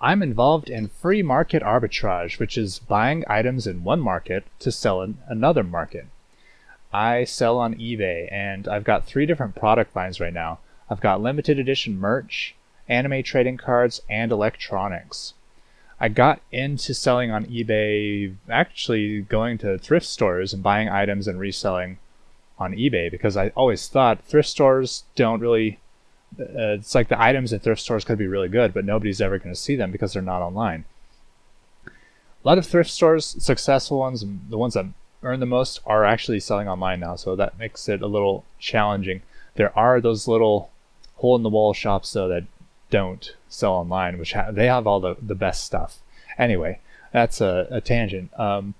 I'm involved in free market arbitrage, which is buying items in one market to sell in another market. I sell on eBay, and I've got three different product lines right now. I've got limited edition merch, anime trading cards, and electronics. I got into selling on eBay, actually going to thrift stores and buying items and reselling on eBay because I always thought thrift stores don't really. Uh, it's like the items at thrift stores could be really good, but nobody's ever going to see them because they're not online. A lot of thrift stores, successful ones, the ones that earn the most, are actually selling online now, so that makes it a little challenging. There are those little hole in the wall shops though that don't sell online, which ha- they have all the, the best stuff. Anyway, that's a, a tangent. Um,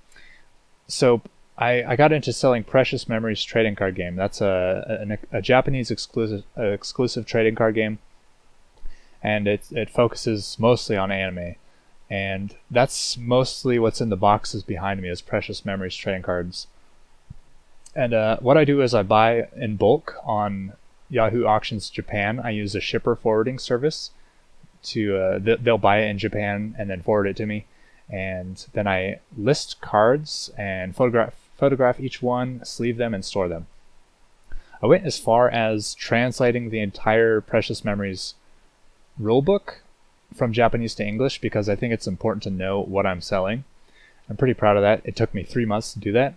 so I, I got into selling Precious Memories trading card game. That's a, a, a Japanese exclusive exclusive trading card game, and it it focuses mostly on anime, and that's mostly what's in the boxes behind me is Precious Memories trading cards. And uh, what I do is I buy in bulk on Yahoo Auctions Japan. I use a shipper forwarding service to uh, th- they'll buy it in Japan and then forward it to me, and then I list cards and photograph photograph each one, sleeve them, and store them. I went as far as translating the entire Precious Memories rulebook from Japanese to English because I think it's important to know what I'm selling. I'm pretty proud of that. It took me three months to do that.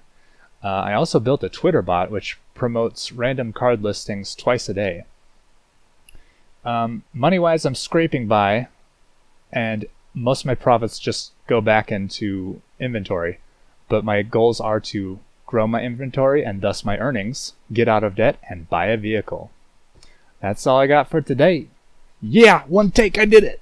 Uh, I also built a Twitter bot which promotes random card listings twice a day. Um, money wise, I'm scraping by, and most of my profits just go back into inventory but my goals are to grow my inventory and thus my earnings, get out of debt, and buy a vehicle. That's all I got for today. Yeah, one take, I did it!